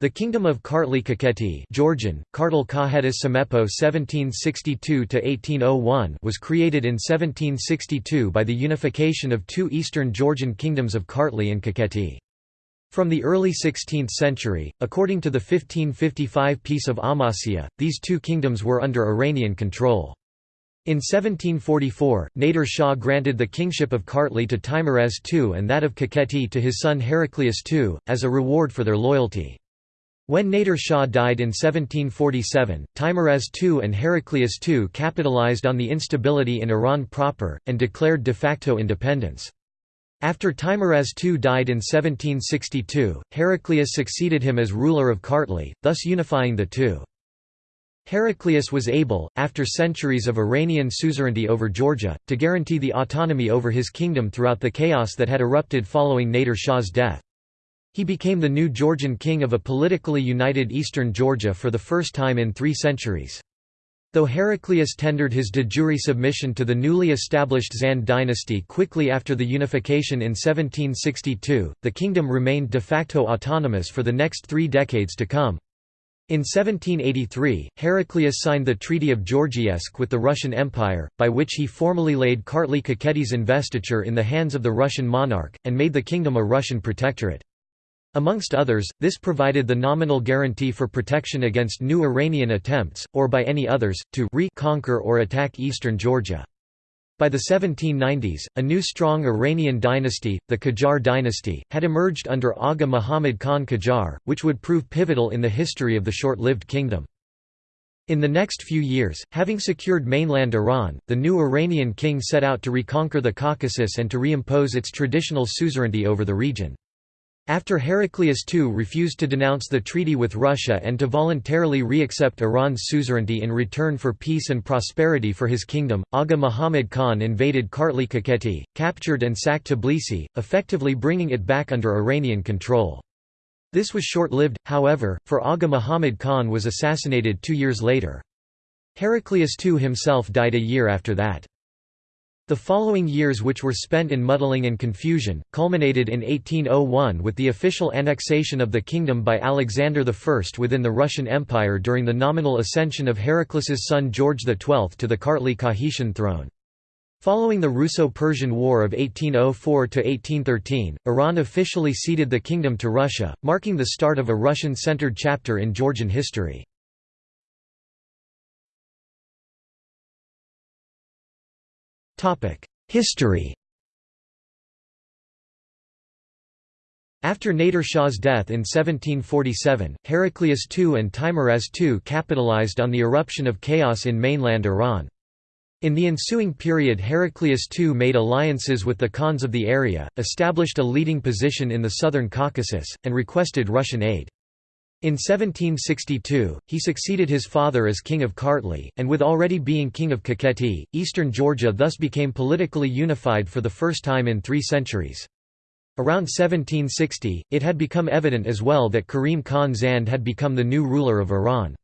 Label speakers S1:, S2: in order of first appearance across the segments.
S1: The Kingdom of Kartli Kakheti Georgian, Kartal Kahetis Samepo 1762–1801 was created in 1762 by the unification of two eastern Georgian kingdoms of Kartli and Kakheti. From the early 16th century, according to the 1555 Peace of Amasya, these two kingdoms were under Iranian control. In 1744, Nader Shah granted the kingship of Kartli to Teimuraz II and that of Kakheti to his son Heraclius II, as a reward for their loyalty. When Nader Shah died in 1747, Teimuraz II and Heraclius II capitalized on the instability in Iran proper, and declared de facto independence. After Teimuraz II died in 1762, Heraclius succeeded him as ruler of Kartli, thus unifying the two. Heraclius was able, after centuries of Iranian suzerainty over Georgia, to guarantee the autonomy over his kingdom throughout the chaos that had erupted following Nader Shah's death. He became the new Georgian king of a politically united eastern Georgia for the first time in three centuries. Though Heraclius tendered his de jure submission to the newly established Zand dynasty quickly after the unification in 1762, the kingdom remained de facto autonomous for the next three decades to come. In 1783, Heraclius signed the Treaty of Georgievsk with the Russian Empire, by which he formally laid Kartli Kakheti's investiture in the hands of the Russian monarch, and made the kingdom a Russian protectorate. Amongst others, this provided the nominal guarantee for protection against new Iranian attempts, or by any others, to re-conquer or attack eastern Georgia. By the 1790s, a new strong Iranian dynasty, the Qajar dynasty, had emerged under Agha Muhammad Khan Qajar, which would prove pivotal in the history of the short-lived kingdom. In the next few years, having secured mainland Iran, the new Iranian king set out to reconquer the Caucasus and to reimpose its traditional suzerainty over the region. After Heraclius II refused to denounce the treaty with Russia and to voluntarily re-accept Iran's suzerainty in return for peace and prosperity for his kingdom, Aga Muhammad Khan invaded Kartli Kakheti, captured and sacked Tbilisi, effectively bringing it back under Iranian control. This was short-lived, however, for Aga Muhammad Khan was assassinated two years later. Heraclius II himself died a year after that. The following years which were spent in muddling and confusion, culminated in 1801 with the official annexation of the kingdom by Alexander I within the Russian Empire during the nominal ascension of Heraclius's son George XII to the Kartli Kakhetian throne. Following the Russo-Persian War of 1804–1813, Iran officially ceded the kingdom to Russia, marking the start of a Russian-centered chapter in Georgian history. History After Nader Shah's death in 1747, Heraclius II and Teimuraz II capitalized on the eruption of chaos in mainland Iran. In the ensuing period Heraclius II made alliances with the Khans of the area, established a leading position in the southern Caucasus, and requested Russian aid. In 1762, he succeeded his father as king of Kartli, and with already being king of Kakheti, eastern Georgia thus became politically unified for the first time in three centuries. Around 1760, it had become evident as well that Karim Khan Zand had become the new ruler of Iran.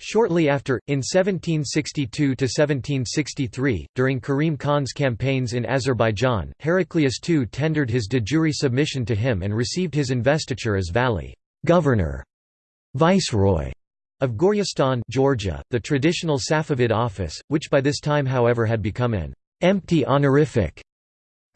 S1: Shortly after, in 1762–1763, during Karim Khan's campaigns in Azerbaijan, Heraclius II tendered his de jure submission to him and received his investiture as Vali governor Viceroy of Gorjestan Georgia, the traditional Safavid office, which by this time however had become an empty honorific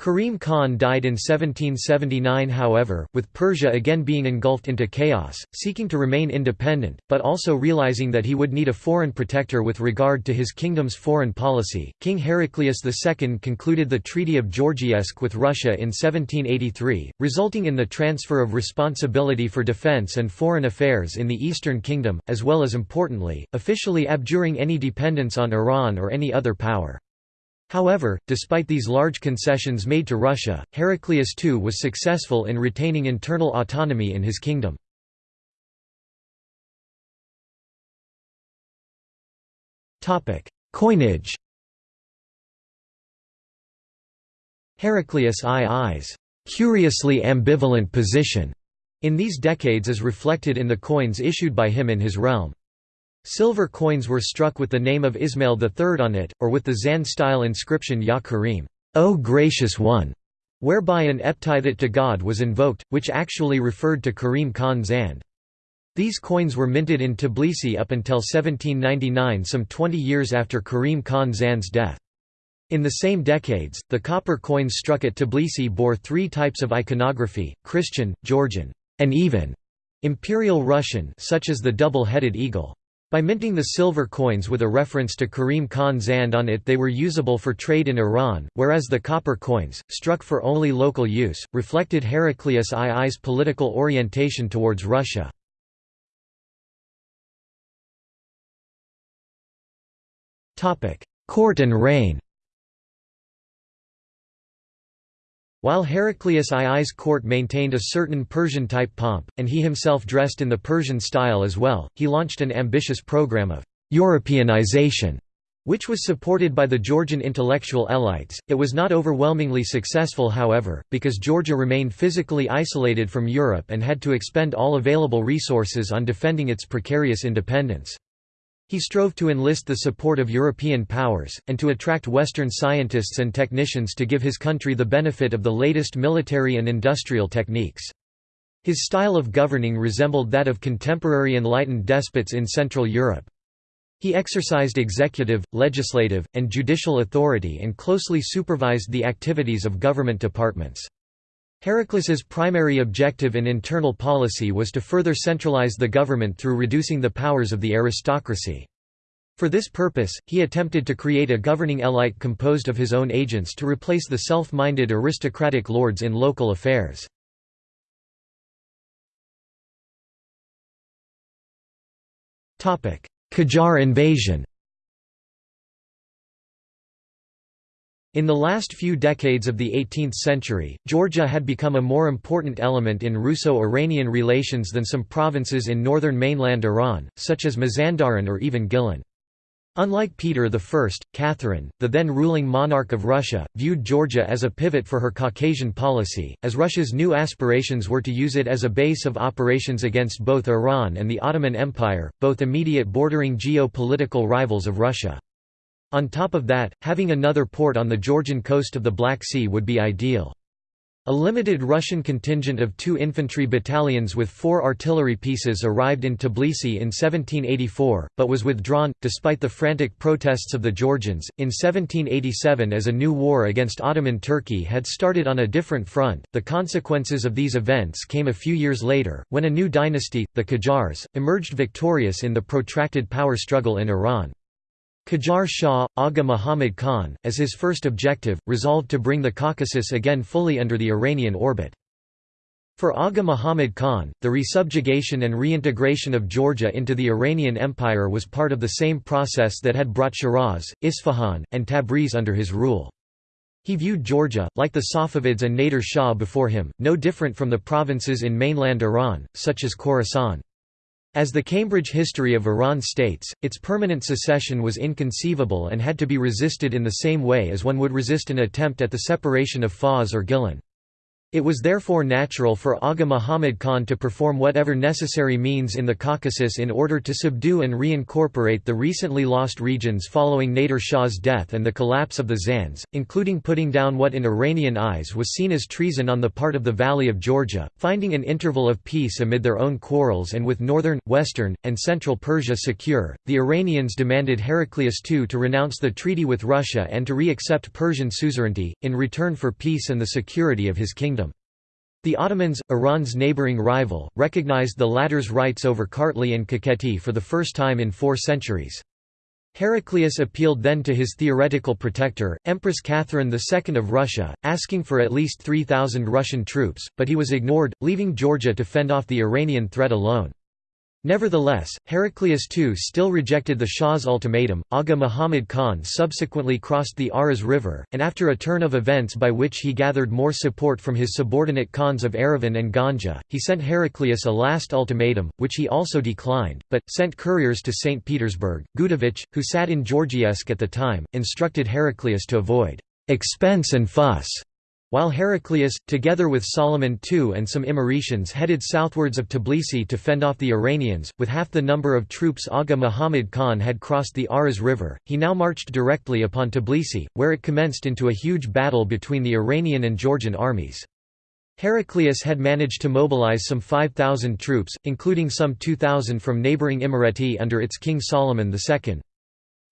S1: Karim Khan died in 1779 however, with Persia again being engulfed into chaos, seeking to remain independent, but also realizing that he would need a foreign protector with regard to his kingdom's foreign policy. King Heraclius II concluded the Treaty of Georgievsk with Russia in 1783, resulting in the transfer of responsibility for defense and foreign affairs in the Eastern Kingdom, as well as importantly, officially abjuring any dependence on Iran or any other power. However, despite these large concessions made to Russia, Heraclius II was successful in retaining internal autonomy in his kingdom. Coinage Heraclius II's curiously ambivalent position in these decades is reflected in the coins issued by him in his realm. Silver coins were struck with the name of Ismail III on it, or with the Zand-style inscription Ya Karim, O Gracious One, whereby an epithet to God was invoked, which actually referred to Karim Khan Zand. These coins were minted in Tbilisi up until 1799 some 20 years after Karim Khan Zand's death. In the same decades, the copper coins struck at Tbilisi bore three types of iconography, Christian, Georgian, and even Imperial Russian such as the double-headed eagle. By minting the silver coins with a reference to Karim Khan Zand on it they were usable for trade in Iran, whereas the copper coins, struck for only local use, reflected Heraclius II's political orientation towards Russia. Court and reign While Heraclius II's court maintained a certain Persian-type pomp, and he himself dressed in the Persian style as well, he launched an ambitious program of «Europeanization», which was supported by the Georgian intellectual elites. It was not overwhelmingly successful however, because Georgia remained physically isolated from Europe and had to expend all available resources on defending its precarious independence. He strove to enlist the support of European powers, and to attract Western scientists and technicians to give his country the benefit of the latest military and industrial techniques. His style of governing resembled that of contemporary enlightened despots in Central Europe. He exercised executive, legislative, and judicial authority and closely supervised the activities of government departments. Heraclius's primary objective in internal policy was to further centralize the government through reducing the powers of the aristocracy. For this purpose, he attempted to create a governing elite composed of his own agents to replace the self-minded aristocratic lords in local affairs. Qajar invasion In the last few decades of the 18th century, Georgia had become a more important element in Russo-Iranian relations than some provinces in northern mainland Iran, such as Mazandaran or even Gilan. Unlike Peter I, Catherine, the then ruling monarch of Russia, viewed Georgia as a pivot for her Caucasian policy, as Russia's new aspirations were to use it as a base of operations against both Iran and the Ottoman Empire, both immediate bordering geo-political rivals of Russia. On top of that, having another port on the Georgian coast of the Black Sea would be ideal. A limited Russian contingent of two infantry battalions with four artillery pieces arrived in Tbilisi in 1784, but was withdrawn, despite the frantic protests of the Georgians. In 1787, as a new war against Ottoman Turkey had started on a different front, the consequences of these events came a few years later, when a new dynasty, the Qajars, emerged victorious in the protracted power struggle in Iran. Qajar Shah, Agha Muhammad Khan, as his first objective, resolved to bring the Caucasus again fully under the Iranian orbit. For Agha Muhammad Khan, the resubjugation and reintegration of Georgia into the Iranian Empire was part of the same process that had brought Shiraz, Isfahan, and Tabriz under his rule. He viewed Georgia, like the Safavids and Nader Shah before him, no different from the provinces in mainland Iran, such as Khorasan. As the Cambridge History of Iran states, its permanent secession was inconceivable and had to be resisted in the same way as one would resist an attempt at the separation of Fars or Gilan. It was therefore natural for Aga Muhammad Khan to perform whatever necessary means in the Caucasus in order to subdue and reincorporate the recently lost regions following Nader Shah's death and the collapse of the Zands, including putting down what in Iranian eyes was seen as treason on the part of the Vali of Georgia, finding an interval of peace amid their own quarrels and with northern, western, and central Persia secure, the Iranians demanded Heraclius II to renounce the treaty with Russia and to re-accept Persian suzerainty, in return for peace and the security of his kingdom. The Ottomans, Iran's neighboring rival, recognized the latter's rights over Kartli and Kakheti for the first time in four centuries. Heraclius appealed then to his theoretical protector, Empress Catherine II of Russia, asking for at least 3,000 Russian troops, but he was ignored, leaving Georgia to fend off the Iranian threat alone. Nevertheless, Heraclius II still rejected the Shah's ultimatum. Aga Muhammad Khan subsequently crossed the Aras River, and after a turn of events by which he gathered more support from his subordinate Khans of Erivan and Ganja, he sent Heraclius a last ultimatum, which he also declined, but, sent couriers to St. Petersburg. Gudovich, who sat in Georgievsk at the time, instructed Heraclius to avoid expense and fuss while Heraclius, together with Solomon II and some Imeretians headed southwards of Tbilisi to fend off the Iranians, with half the number of troops Aga Muhammad Khan had crossed the Aras River, he now marched directly upon Tbilisi, where it commenced into a huge battle between the Iranian and Georgian armies. Heraclius had managed to mobilize some 5,000 troops, including some 2,000 from neighboring Imereti under its king Solomon II.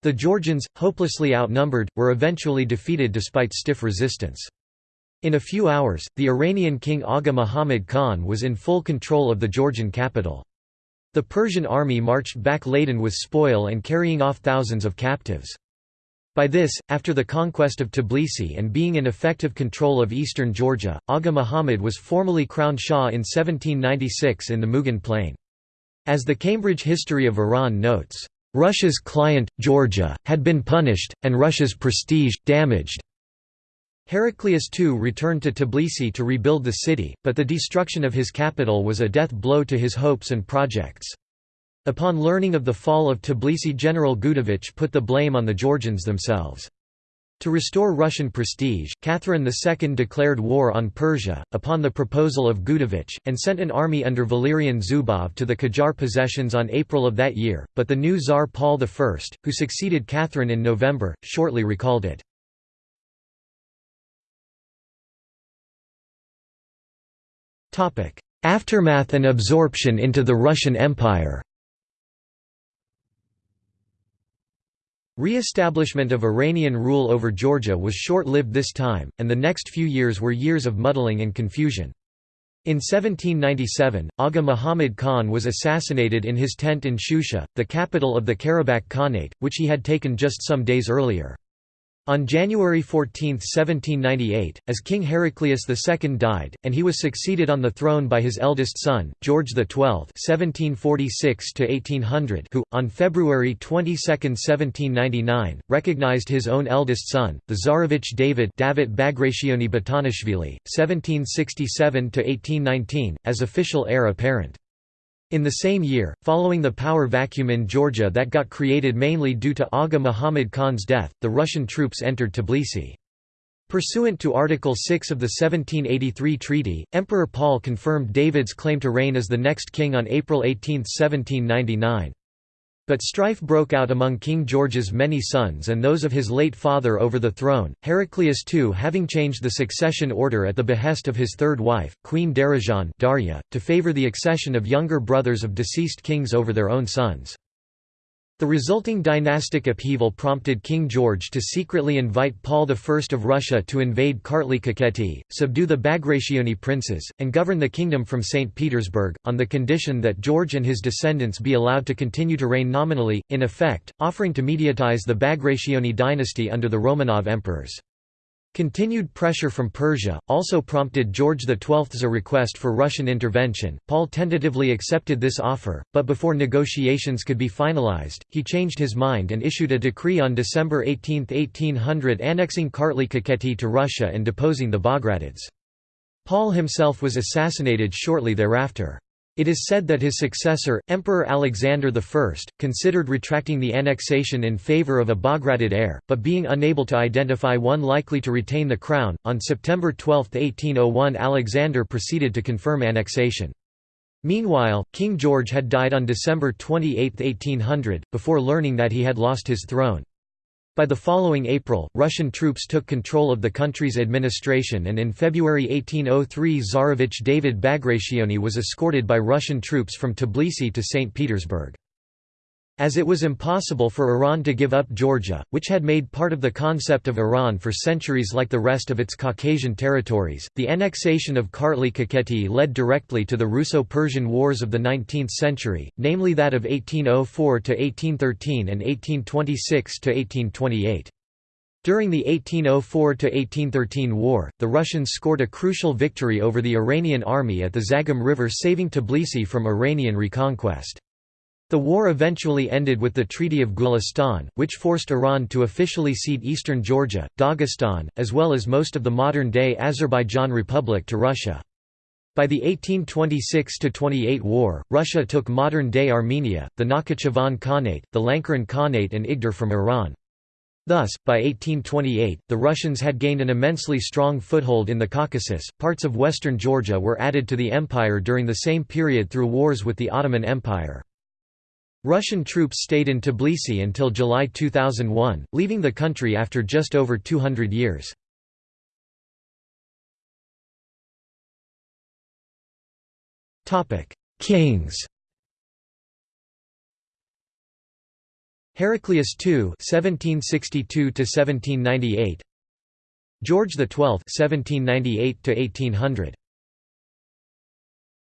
S1: The Georgians, hopelessly outnumbered, were eventually defeated despite stiff resistance. In a few hours, the Iranian king Aga Muhammad Khan was in full control of the Georgian capital. The Persian army marched back laden with spoil and carrying off thousands of captives. By this, after the conquest of Tbilisi and being in effective control of eastern Georgia, Aga Muhammad was formally crowned Shah in 1796 in the Mugan plain. As the Cambridge History of Iran notes, "...Russia's client, Georgia, had been punished, and Russia's prestige, damaged." Heraclius II returned to Tbilisi to rebuild the city, but the destruction of his capital was a death blow to his hopes and projects. Upon learning of the fall of Tbilisi General Gudovich put the blame on the Georgians themselves. To restore Russian prestige, Catherine II declared war on Persia, upon the proposal of Gudovich, and sent an army under Valerian Zubov to the Qajar possessions on April of that year, but the new Tsar Paul I, who succeeded Catherine in November, shortly recalled it. Aftermath and absorption into the Russian Empire Re-establishment of Iranian rule over Georgia was short-lived this time, and the next few years were years of muddling and confusion. In 1797, Aga Muhammad Khan was assassinated in his tent in Shusha, the capital of the Karabakh Khanate, which he had taken just some days earlier. On January 14, 1798, as King Heraclius II died, and he was succeeded on the throne by his eldest son, George XII (1746–1800), who, on February 22, 1799, recognized his own eldest son, the Tsarevich David David Bagrationi Batonishvili, 1767–1819, as official heir apparent. In the same year, following the power vacuum in Georgia that got created mainly due to Agha Muhammad Khan's death, the Russian troops entered Tbilisi. Pursuant to Article 6 of the 1783 treaty, Emperor Paul confirmed David's claim to reign as the next king on April 18, 1799. But strife broke out among King George's many sons and those of his late father over the throne, Heraclius II having changed the succession order at the behest of his third wife, Queen Darejan Darya, to favor the accession of younger brothers of deceased kings over their own sons. The resulting dynastic upheaval prompted King George to secretly invite Paul I of Russia to invade Kartli Kakheti, subdue the Bagrationi princes, and govern the kingdom from St. Petersburg, on the condition that George and his descendants be allowed to continue to reign nominally, in effect, offering to mediatize the Bagrationi dynasty under the Romanov emperors. Continued pressure from Persia, also prompted George XII's request for Russian intervention. Paul tentatively accepted this offer, but before negotiations could be finalized, he changed his mind and issued a decree on December 18, 1800 annexing Kartli Kakheti to Russia and deposing the Bagratids. Paul himself was assassinated shortly thereafter. It is said that his successor, Emperor Alexander I, considered retracting the annexation in favor of a Bagratid heir, but being unable to identify one likely to retain the crown, on September 12, 1801 Alexander proceeded to confirm annexation. Meanwhile, King George had died on December 28, 1800, before learning that he had lost his throne. By the following April, Russian troops took control of the country's administration and in February 1803 Tsarevich David Bagrationi was escorted by Russian troops from Tbilisi to St. Petersburg. As it was impossible for Iran to give up Georgia, which had made part of the concept of Iran for centuries like the rest of its Caucasian territories, the annexation of Kartli Kakheti led directly to the Russo-Persian Wars of the 19th century, namely that of 1804–1813 and 1826–1828. During the 1804–1813 war, the Russians scored a crucial victory over the Iranian army at the Zagam River saving Tbilisi from Iranian reconquest. The war eventually ended with the Treaty of Gulistan, which forced Iran to officially cede eastern Georgia, Dagestan, as well as most of the modern-day Azerbaijan Republic to Russia. By the 1826–28 war, Russia took modern-day Armenia, the Nakhchivan Khanate, the Lankaran Khanate and Igdir from Iran. Thus, by 1828, the Russians had gained an immensely strong foothold in the Caucasus. Parts of western Georgia were added to the empire during the same period through wars with the Ottoman Empire. Russian troops stayed in Tbilisi until July 2001, leaving the country after just over 200 years. Kings. Heraclius II (1762–1798), George XII (1798–1800),